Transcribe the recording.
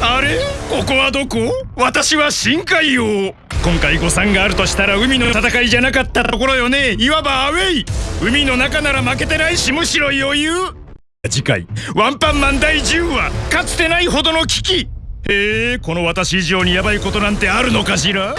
あれ？ここはどこ？私は深海王。今回誤算があるとしたら海の戦いじゃなかったところよね。いわばアウェイ。海の中なら負けてないしむしろ余裕。次回。ワンパンマン第10話。かつてないほどの危機。へえこの私以上にヤバいことなんてあるのかしら？